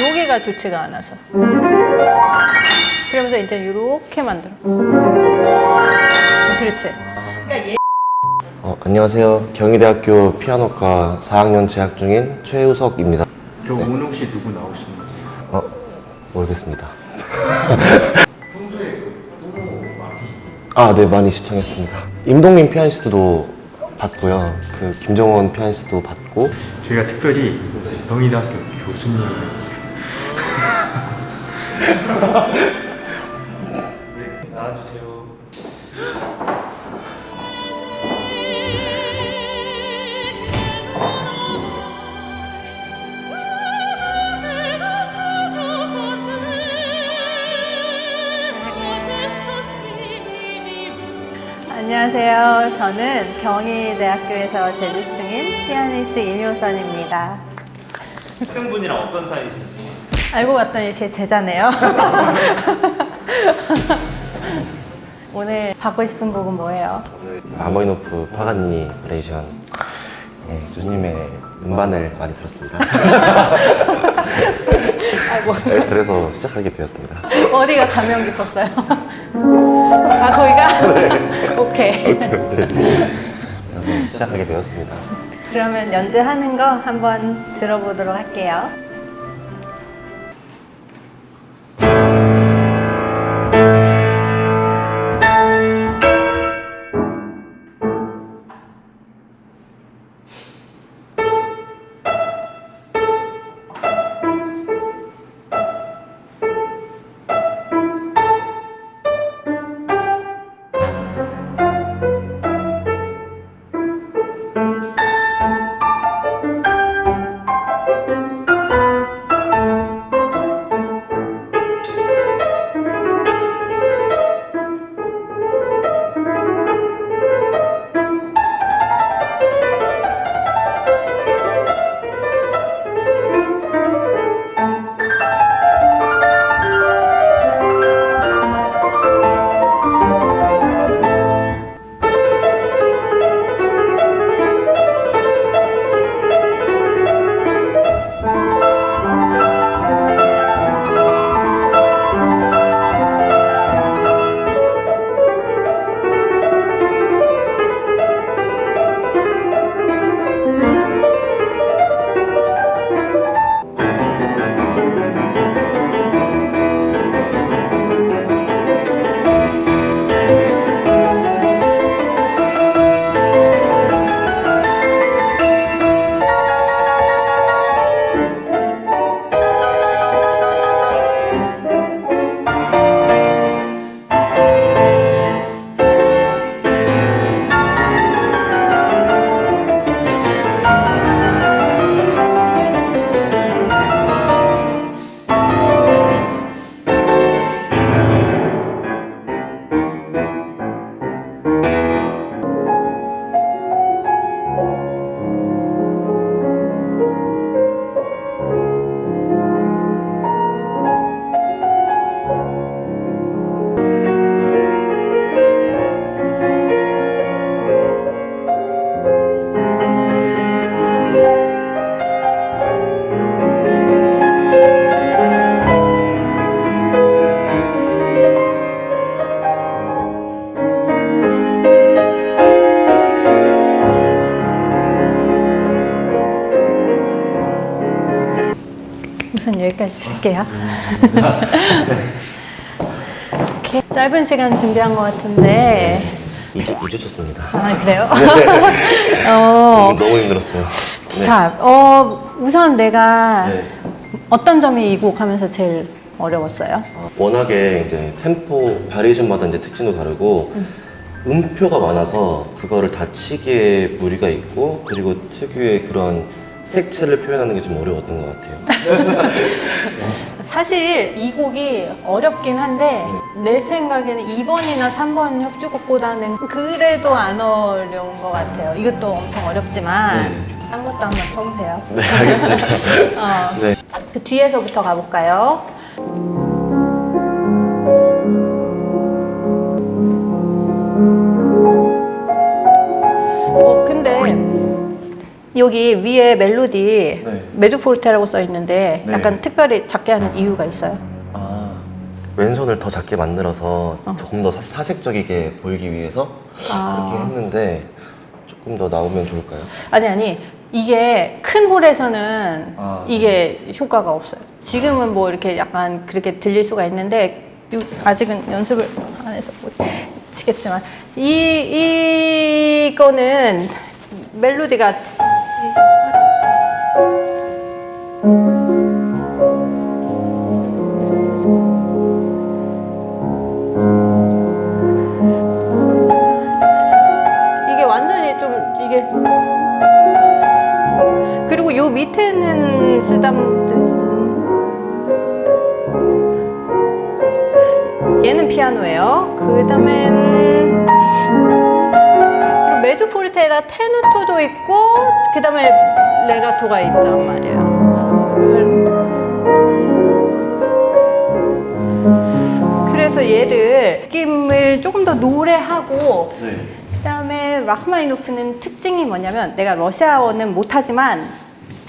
여기가 좋지가 않아서 그러면서 이제 이렇게 만들어 그렇지 그러니까 얘 어, 안녕하세요. 경희대학교 피아노과 4학년 재학 중인 최우석입니다. 경훈 혹시 누구 나오시는 거죠? 어, 모르겠습니다. 아, 네, 많이 시청했습니다. 임동민 피아니스트도 봤고요. 그 김정원 피아니스트도 봤고 저희가 특별히 경희대학교 교수님. 네, 나와주세요. 안녕하세요. 저는 경희대학교에서 재직 중인 피아니스트 임효선입니다 학생분이랑 어떤 사이신지 알고 봤더니 제 제자네요 오늘 받고 싶은 곡은 뭐예요? 라흐마니노프 파가니니 variation 네, 교수님의 음반을 많이 들었습니다. 아이고 네, 그래서 시작하게 되었습니다. 어디가 감명 깊었어요? 아 거기가? 오케이 그래서 시작하게 되었습니다. 그러면 연주하는 거 한번 들어보도록 할게요. 우선 여기까지 할게요. 이렇게 짧은 시간 준비한 것 같은데 2주, 2주 쳤습니다. 아 그래요? 어, 너무 힘들었어요. 네. 자, 어, 우선 내가 네. 어떤 점이 이 곡 하면서 제일 어려웠어요? 어, 워낙에 이제 템포 바리에이션마다 이제 특징도 다르고 음표가 많아서 그거를 다 치기에 무리가 있고 그리고 특유의 그런 색채를 표현하는 게 좀 어려웠던 것 같아요. 사실 이 곡이 어렵긴 한데 내 생각에는 2번이나 3번 협주곡보다는 그래도 안 어려운 것 같아요. 이것도 엄청 어렵지만 딴 것도 한번 쳐보세요. 네, 알겠습니다. 어, 네. 그 뒤에서부터 가볼까요? 어, 근데 여기 위에 멜로디 네. 메조포르테라고 써 있는데 네. 약간 특별히 작게 하는 이유가 있어요. 아 왼손을 더 작게 만들어서 어. 조금 더 사- 사색적이게 보이기 위해서 아. 그렇게 했는데 조금 더 나오면 좋을까요? 아니 아니 이게 큰 홀에서는 아, 이게 효과가 없어요. 지금은 뭐 이렇게 약간 그렇게 들릴 수가 있는데 요- 아직은 연습을 안 해서 못 치겠지만 이 이거는 멜로디가 이 레가토가 있단 말이에요. 그래서 얘를 느낌을 조금 더 노래하고 네. 그다음에 라흐마니노프는 특징이 뭐냐면 내가 러시아어는 못하지만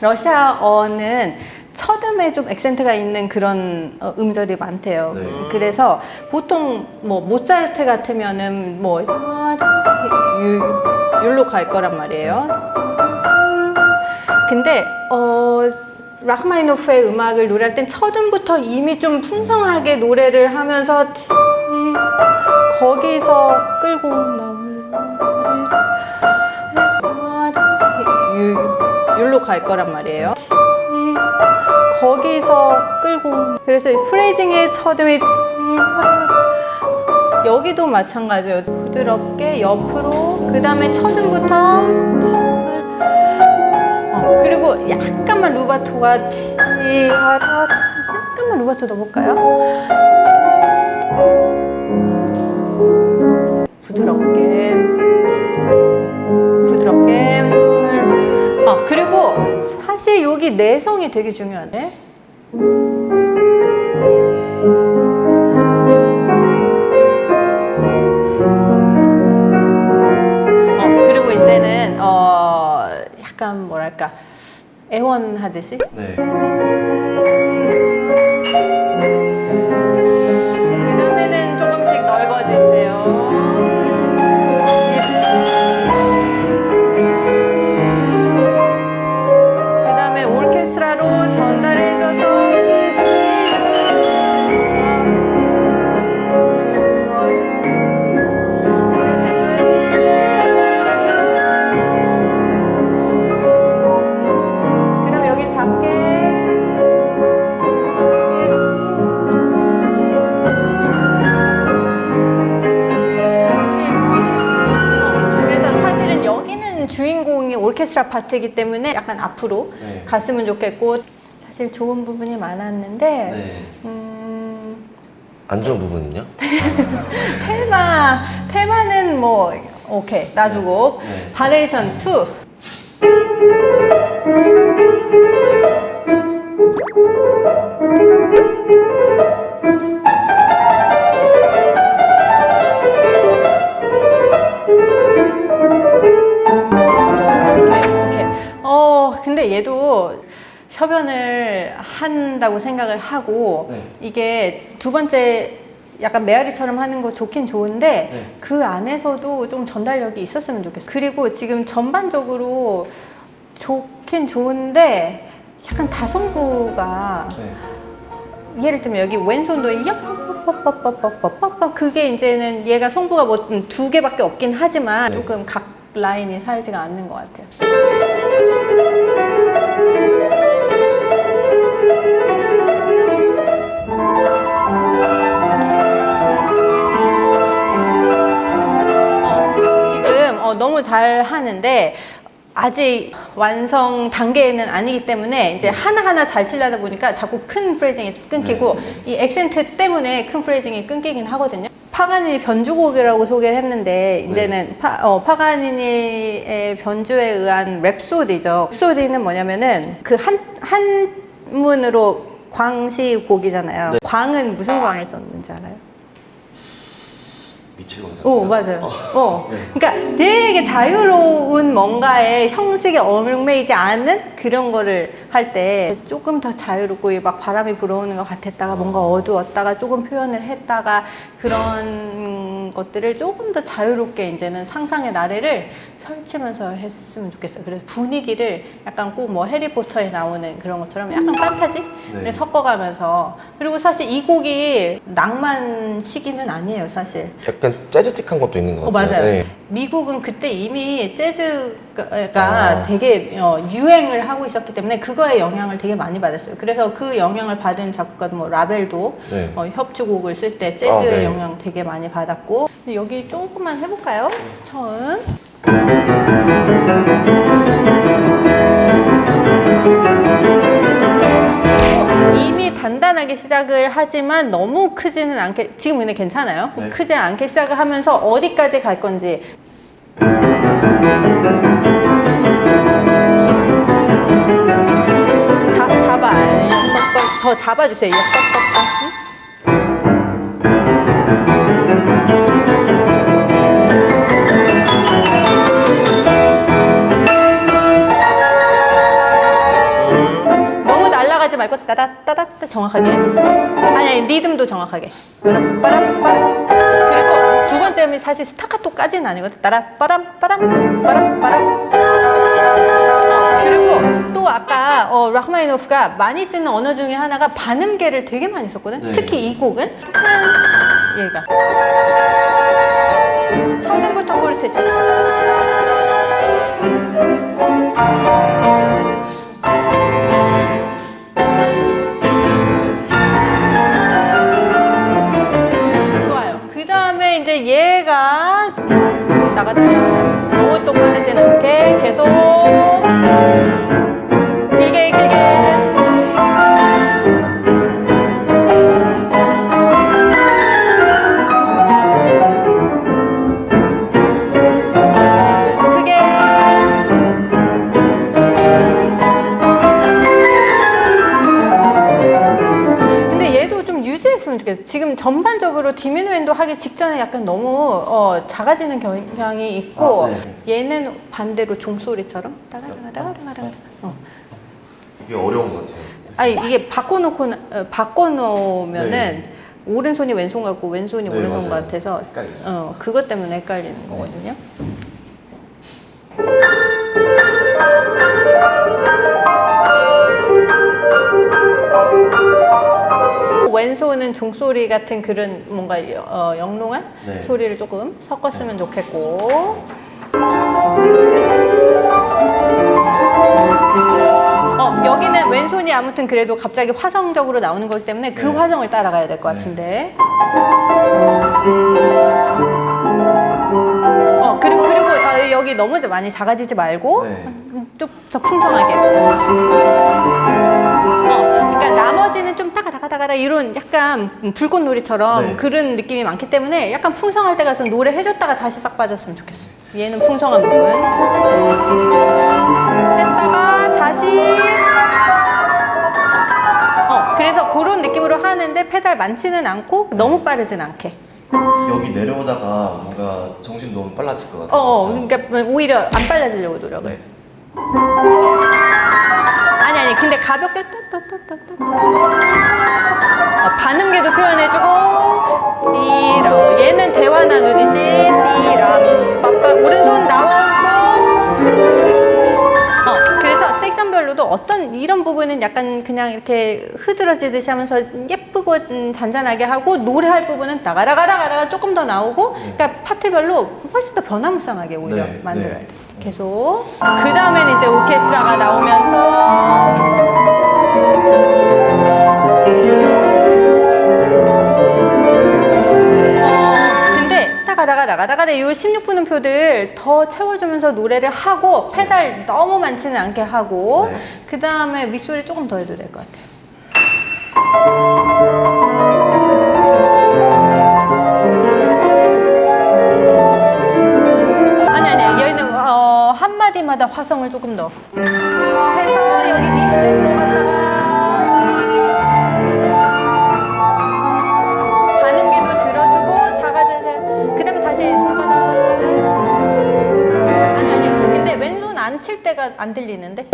러시아어는 첫음에 좀 액센트가 있는 그런 어, 음절이 많대요. 네. 그래서 보통 뭐 모차르트 같으면은 뭐 유- 율로 갈 거란 말이에요. 근데 어 라흐마니노프의 음악을 노래할 땐 첫음부터 이미 좀 풍성하게 노래를 하면서 이- 거기서 끌고 나오는 유- 율로 갈 거란 말이에요. 이- 거기서 끌고 그래서 프레이징의 첫음이 여기도 마찬가지예요. 부드럽게 옆으로 그 다음에 첫음부터 어, 그리고 약간만 루바토가 티아라 약간만 루바토 넣어볼까요? 부드럽게 부드럽게 아 그리고 사실 여기 내성이 되게 중요하네 애원하듯이 네. 오케스트라 파트이기 때문에 약간 앞으로 네. 갔으면 좋겠고 사실 좋은 부분이 많았는데 네. 음, 안 좋은 부분은요? 테마 테마는 뭐 오케이 놔두고 네. variation 2 한다고 생각을 하고 네. 이게 두 번째 약간 메아리처럼 하는 거 좋긴 좋은데 네. 그 안에서도 좀 전달력이 있었으면 좋겠어요. 그리고 지금 전반적으로 좋긴 좋은데 약간 다성구가 네. 예를 들면 여기 왼손도 얍 그게 이제는 얘가 성부가 뭐 두 개밖에 없긴 하지만 네. 조금 각 라인이 살지가 않는 것 같아요. 어, 너무 잘 하는데 아직 완성 단계는 아니기 때문에 이제 하나하나 잘 치려다 보니까 자꾸 큰 phrasing이 끊기고 이 액센트 때문에 큰 phrasing이 끊기긴 하거든요. 파가니니 변주곡이라고 소개를 했는데 이제는 파, 어, 파가니니의 변주에 의한 랩소디죠. 랩소디는 뭐냐면은 그 한 한문으로 광시곡이잖아요. 네. 광은 무슨 광을 썼는지 알아요? 가잖아요. 오 맞아요. 어, 그러니까 되게 자유로운 뭔가에 형식에 얽매이지 않은 그런 거를 할 때 조금 더 자유롭고 막 바람이 불어오는 것 같았다가 뭔가 어두웠다가 조금 표현을 했다가 그런 것들을 조금 더 자유롭게 이제는 상상의 나래를 펼치면서 했으면 좋겠어요. 그래서 분위기를 약간 꼭 뭐 해리포터에 나오는 그런 것처럼 약간 판타지를 네. 섞어가면서 그리고 사실 이 곡이 낭만 시기는 아니에요, 사실. 약간 재즈틱한 것도 있는 것 어, 같아요. 맞아요. 네. 미국은 그때 이미 재즈가 아. 되게 어, 유행을 하고 있었기 때문에 그거에 영향을 되게 많이 받았어요. 그래서 그 영향을 받은 작곡가 뭐 라벨도 네. 어, 협주곡을 쓸 때 재즈의 아, 네. 영향 되게 많이 받았고 여기 조금만 해볼까요? 처음. 어, 이미 단단하게 시작을 하지만 너무 크지는 않게 지금 근데 괜찮아요? 네. 크지 않게 시작을 하면서 어디까지 갈 건지 자, 잡아 더 잡아주세요 말고 따다따다따 정확하게. 아니 아니 리듬도 정확하게. 빠람 빠람 빠람. 그리고 두 번째 음이 사실 스타카토까지는 아니거든. 따라 빠람 빠람 빠람 빠람. 어, 그리고 또 아까 어, 라흐마니노프가 많이 쓰는 언어 중에 하나가 반음계를 되게 많이 썼거든. 네. 특히 이 곡은. 얘가. 첫음부터 포르테시 나가다가 너무 똑바르진 않게 계속 전반적으로 디미누엔도 하기 직전에 약간 너무 어, 작아지는 경향이 있고 아, 네. 얘는 반대로 종소리처럼 따라라라라라라. 어. 이게 어려운 것 같아요. 아니 이게 바꿔놓고 어, 바꿔놓으면은 네. 오른손이 왼손 같고 왼손이 네, 오른손 맞아요. 같아서 헷갈려요. 어 그것 때문에 헷갈리는 거거든요. 왼손은 종소리 같은 그런 뭔가 어, 영롱한 네. 소리를 조금 섞었으면 좋겠고 어, 여기는 왼손이 아무튼 그래도 갑자기 화성적으로 나오는 거기 때문에 그 네. 화성을 따라가야 될것 네. 같은데 어, 그리고, 그리고 어, 여기 너무 많이 작아지지 말고 네. 음, 좀더 풍성하게 어, 그러니까 나머지는 좀 따가 다가다가다 이런 약간 불꽃놀이처럼 네. 그런 느낌이 많기 때문에 약간 풍성할 때 가서 노래 해줬다가 다시 싹 빠졌으면 좋겠어요. 얘는 풍성한 부분 했다가 다시 어 그래서 그런 느낌으로 하는데 페달 많지는 않고 너무 빠르진 않게. 여기 내려오다가 뭔가 정신 너무 빨라질 것 어, 같아요. 어 진짜. 그러니까 오히려 안 빨라지려고 노력을. 네. 근데 가볍게 또또또또또 어, 반음계도 표현해주고. 띠람 얘는 대화 나누듯이 띠람 빠빠. 오른손 나오고. 어 그래서 섹션별로도 어떤 이런 부분은 약간 그냥 이렇게 흐드러지듯이 하면서 예쁘고 음, 잔잔하게 하고 노래할 부분은 나가라가라가라가 조금 더 나오고. 그러니까 파트별로 훨씬 더 변화무쌍하게 오히려 네, 만들어야 네. 돼 계속 그 다음에는 이제 오케스트라가 나오면서 어, 근데 따가다가 나가다가 이 16분음 표들 더 채워주면서 노래를 하고 페달 너무 많지는 않게 하고 네. 그 다음에 윗소리 조금 더 해도 될 것 같아요. 때마다 화성을 조금 더. 해서 여기 미 플랫으로 갔다가 반음계도 들어주고 작아진 그 다음에 다시 손가락 아니 아니 근데 왼손 안 칠 때가 안 들리는데?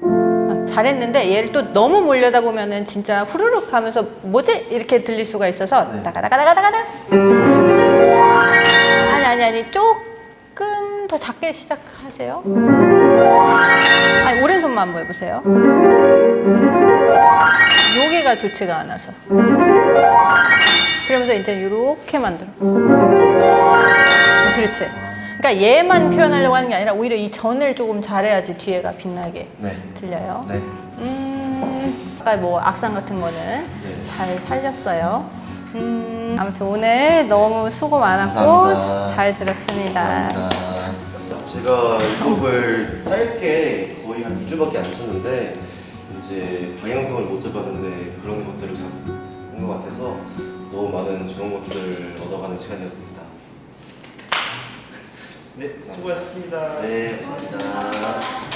아, 잘했는데 얘를 또 너무 몰려다 보면은 진짜 후루룩 하면서 뭐지? 이렇게 들릴 수가 있어서 네. 다가다가다가다가 아니 아니 조금 더 작게 시작하세요 아니 오른손만 한번 해보세요 여기가 좋지가 않아서 그러면서 이제 이렇게 만들어 그렇지 그러니까 얘만 표현하려고 하는 게 아니라 오히려 이 전을 조금 잘해야지 뒤에가 빛나게 네. 들려요 네. 음, 아까 뭐 악상 같은 거는 네. 잘 살렸어요. 음, 아무튼 오늘 너무 수고 많았고 감사합니다. 잘 들었습니다. 감사합니다. 제가 이 곡을 짧게 거의 한 2주밖에 안 쳤는데 이제 방향성을 못 잡았는데 그런 것들을 잡은 것 같아서 너무 많은 좋은 것들을 얻어가는 시간이었습니다. 네, 수고하셨습니다. 네, 감사합니다.